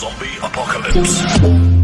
Zombie Apocalypse.